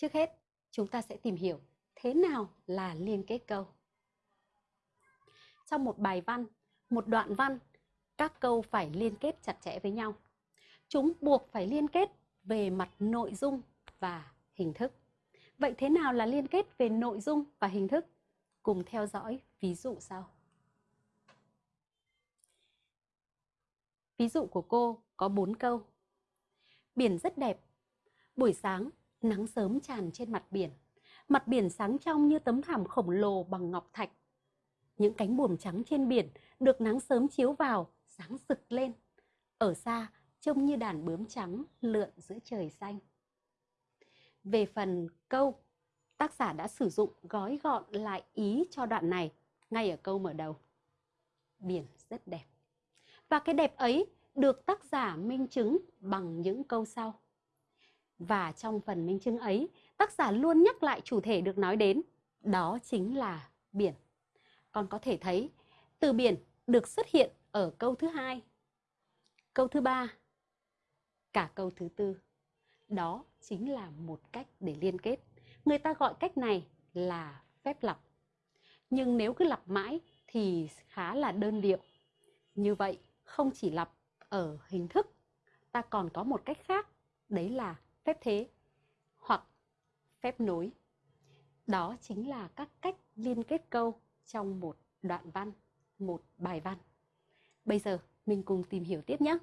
Trước hết, chúng ta sẽ tìm hiểu thế nào là liên kết câu. Trong một bài văn, một đoạn văn, các câu phải liên kết chặt chẽ với nhau. Chúng buộc phải liên kết về mặt nội dung và hình thức. Vậy thế nào là liên kết về nội dung và hình thức? Cùng theo dõi ví dụ sau. Ví dụ của cô có 4 câu. Biển rất đẹp. Buổi sáng, nắng sớm tràn trên mặt biển. Mặt biển sáng trong như tấm thảm khổng lồ bằng ngọc thạch. Những cánh buồm trắng trên biển được nắng sớm chiếu vào, sáng rực lên. Ở xa, trông như đàn bướm trắng lượn giữa trời xanh. Về phần câu, tác giả đã sử dụng gói gọn lại ý cho đoạn này ngay ở câu mở đầu. Biển rất đẹp. Và cái đẹp ấy được tác giả minh chứng bằng những câu sau. Và trong phần minh chứng ấy, tác giả luôn nhắc lại chủ thể được nói đến, đó chính là biển. Con có thể thấy từ biển được xuất hiện ở câu thứ hai, câu thứ ba, cả câu thứ tư. Đó chính là một cách để liên kết. Người ta gọi cách này là phép lặp. Nhưng nếu cứ lặp mãi thì khá là đơn điệu. Như vậy, không chỉ lặp ở hình thức, ta còn có một cách khác, đấy là phép thế hoặc phép nối. Đó chính là các cách liên kết câu trong một đoạn văn, một bài văn. Bây giờ mình cùng tìm hiểu tiếp nhé.